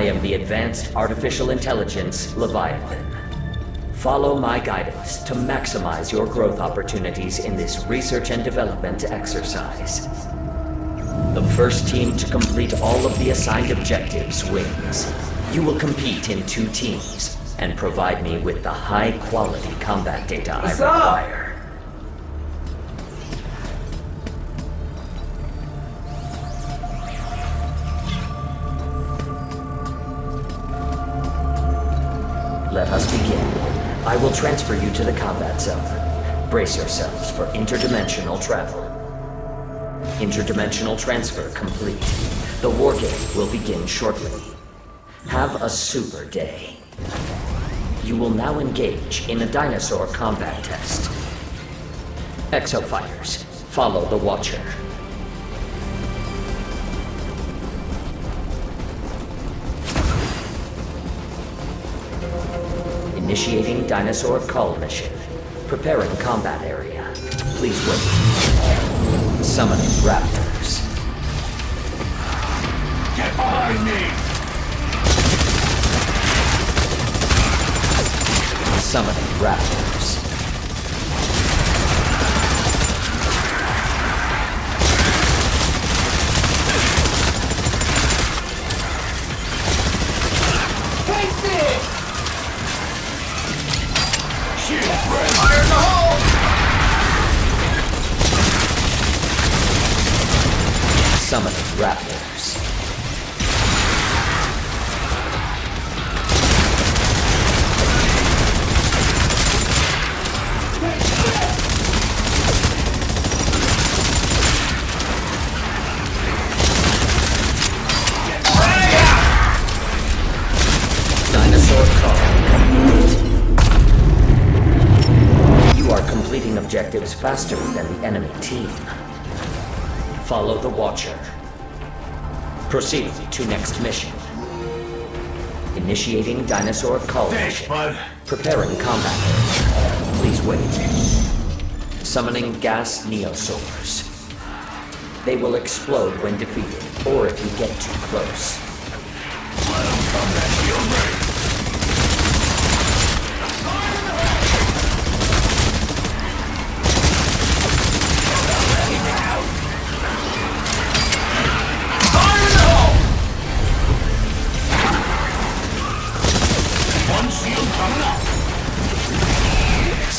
I am the Advanced Artificial Intelligence Leviathan. Follow my guidance to maximize your growth opportunities in this research and development exercise. The first team to complete all of the assigned objectives wins. You will compete in two teams and provide me with the high-quality combat data I What's up? require. Let I will transfer you to the combat zone. Brace yourselves for interdimensional travel. Interdimensional transfer complete. The war game will begin shortly. Have a super day. You will now engage in a dinosaur combat test. Exofighters, follow the Watcher. Initiating dinosaur call mission. Preparing combat area. Please wait. Summoning raptors. Get behind me! Summoning raptors. Enemy team. Follow the Watcher. Proceed to next mission. Initiating dinosaur call Thanks. Preparing combat. Please wait. Summoning gas neosaurs. They will explode when defeated, or if you get too close.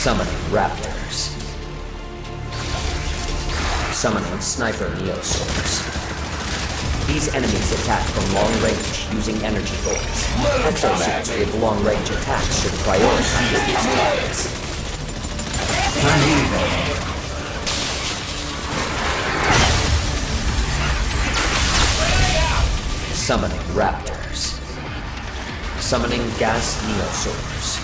Summoning raptors. Summoning sniper neosaurs. These enemies attack from long range using energy bullets. Exosuits with long range attacks should prioritize these targets. Summoning raptors. Summoning gas neosaurs.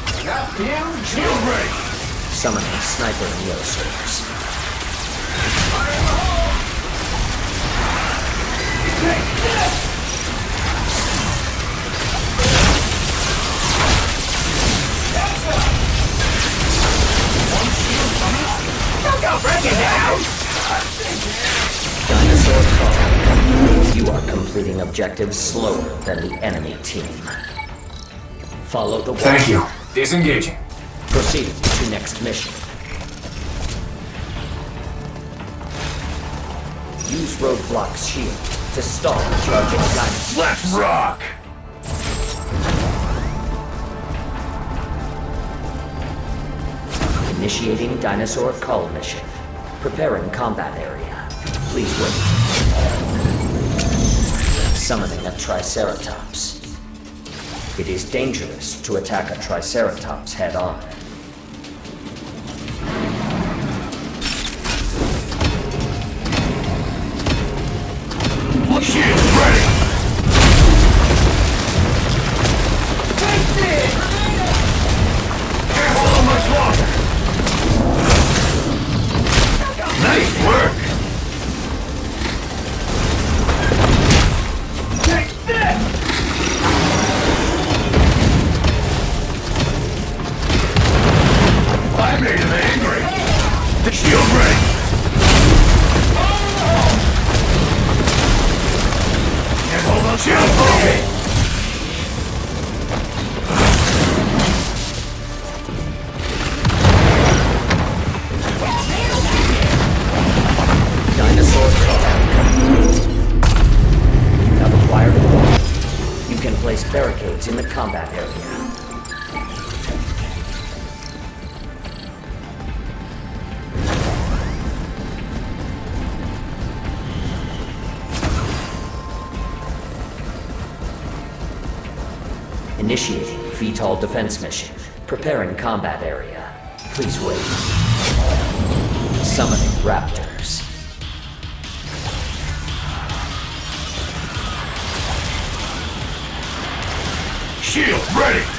Shield ready. Summoning sniper neosaurs. Dinosaur call. You are completing objectives slower than the enemy team. Follow the Thank you. Disengaging. Proceed to next mission. Use roadblock's shield to stall charging dinosaurs. Let's rock! Initiating dinosaur call mission. Preparing combat area. Please wait. Summoning a Triceratops. It is dangerous to attack a Triceratops head-on. Ready! Hold on much longer! Nice work! Initiating VTOL defense mission. Preparing combat area. Please wait. Summoning raptors. Shield ready!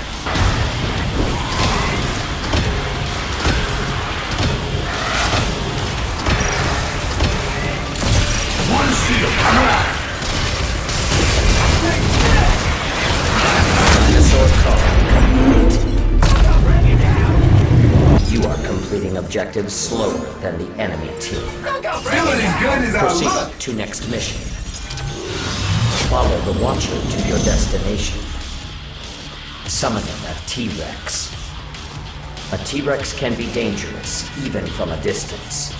Objectives slower than the enemy team. Feeling good as I look! Proceed to next mission. Follow the Watcher to your destination. Summoning a T-Rex. A T-Rex can be dangerous, even from a distance.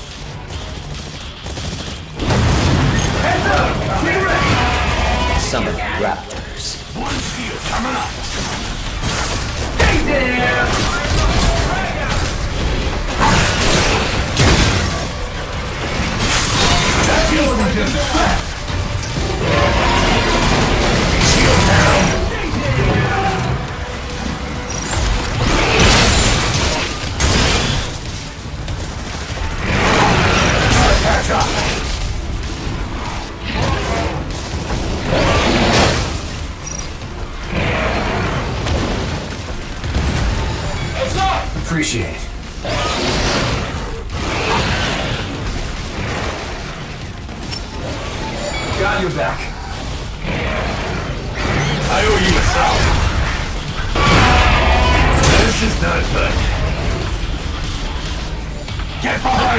Heads up! Get ready! Summoning Raptors. One shield coming up! Stay there! Shield down!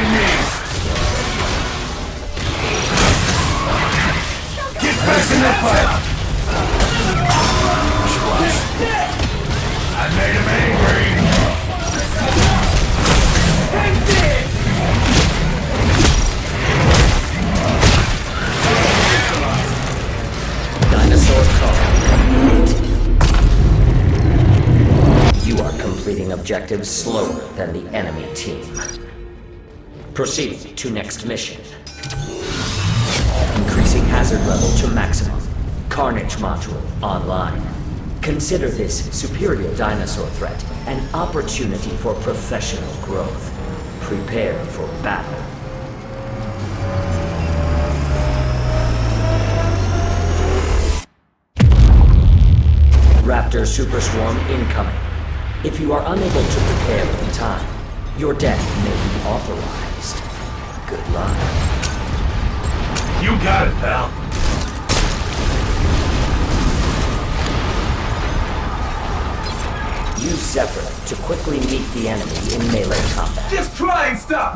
Me! Get back in the fight! I made him angry! Dinosaur. You are completing objectives slower than the enemy team. Proceed to next mission. Increasing hazard level to maximum. Carnage module online. Consider this superior dinosaur threat an opportunity for professional growth. Prepare for battle. Raptor Super Swarm incoming. If you are unable to prepare in time, your death may be authorized. Good luck. You got it, pal. Use Zephyr to quickly meet the enemy in melee combat. Just try and stop!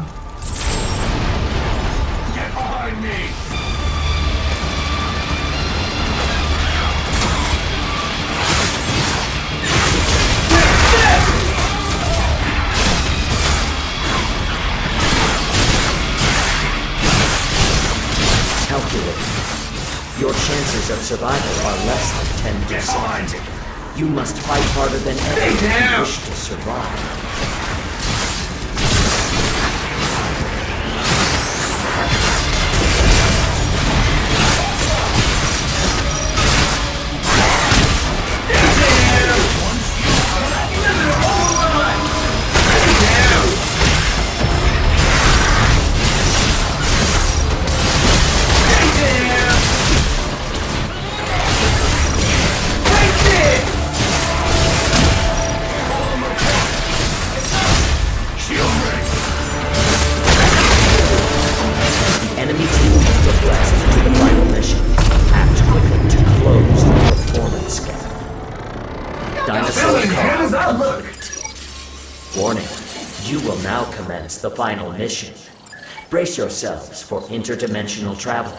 Get behind me! Of survival are less than 10%. behind! You must fight harder than ever you wish to survive. As I call look! complete. Warning, you will now commence the final mission. Brace yourselves for interdimensional travel.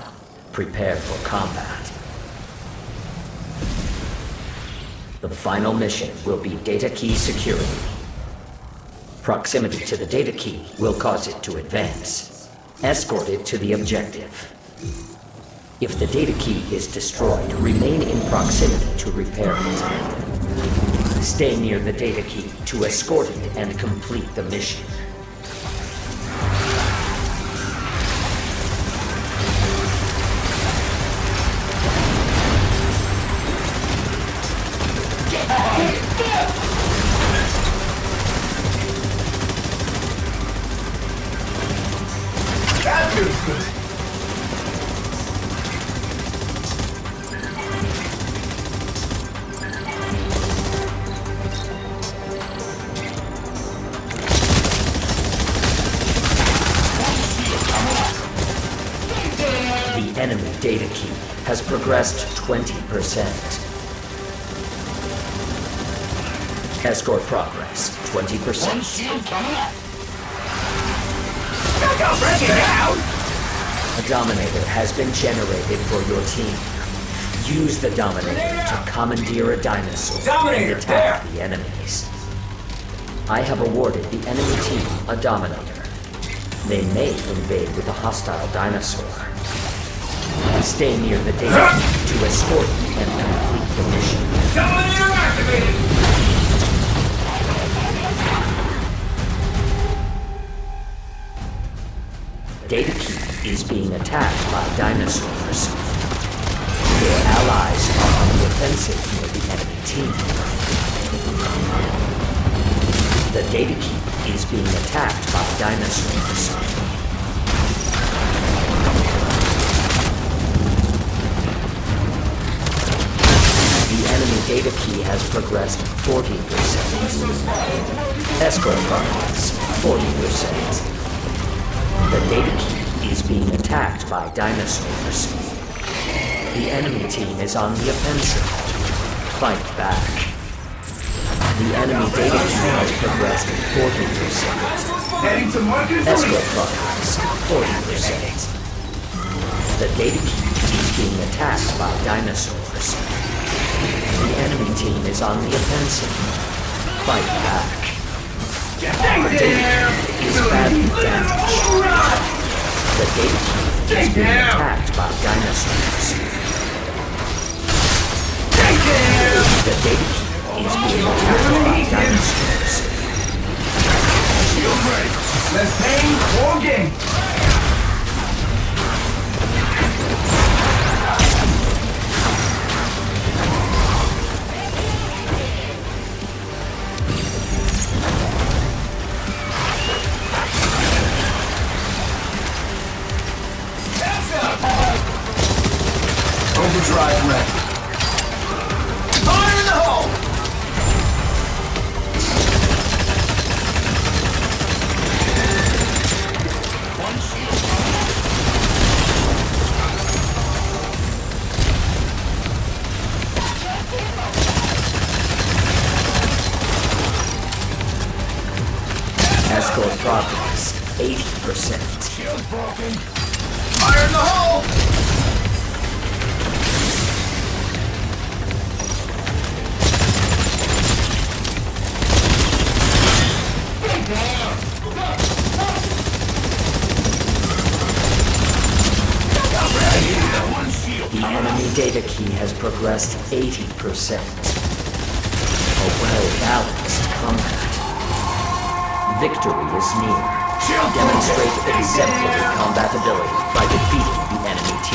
Prepare for combat. The final mission will be data key security. Proximity to the data key will cause it to advance. Escort it to the objective. If the data key is destroyed, remain in proximity to repair it. Stay near the data key to escort it and complete the mission. Data key has progressed 20%. Escort progress 20%. shield coming up. Break it down! A Dominator has been generated for your team. Use the Dominator to commandeer a dinosaur Dominator, and attack the enemies. I have awarded the enemy team a Dominator. They may invade with a hostile dinosaur. Stay near the data to escort and complete the mission. Dominator activated! Data key is being attacked by dinosaurs. Your allies are on the offensive near the enemy team. The data key is being attacked by dinosaurs. Data key has progressed 40%. Escort progress 40%. The data key is being attacked by dinosaurs. The enemy team is on the offensive. Fight back. The enemy data key has progressed 40%. Heading to Marcus Escort progress 40%. The data key is being attacked by dinosaurs. The enemy team is on the offensive. Fight back. The data key is badly damaged. The data is being attacked by dinosaurs. The key is being attacked by dinosaurs. Shield ready. Less pain, more gain. Overdrive ready. Progressed 80%. A well-balanced combat. Victory is near. Demonstrate exemplary combatability by defeating the enemy team.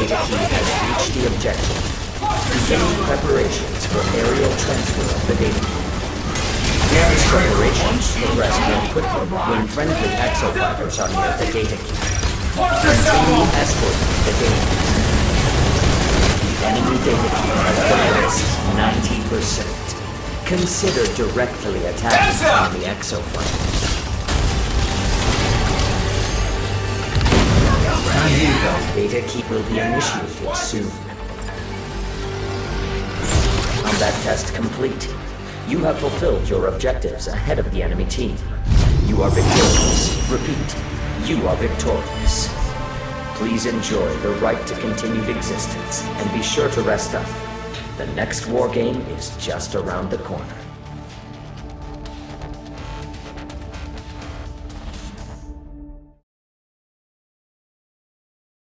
The data key has reached the objective. Beginning preparations for aerial transfer of the data key. These preparations progress more quickly when friendly exofighters are near the data key. Continue escorting the data key. The enemy data key has 90%. Consider directly attacking up! enemy exofighters. Data key will be initiated soon. Combat test complete. You have fulfilled your objectives ahead of the enemy team. You are victorious. Repeat, you are victorious. Please enjoy the right to continued existence and be sure to rest up. The next war game is just around the corner.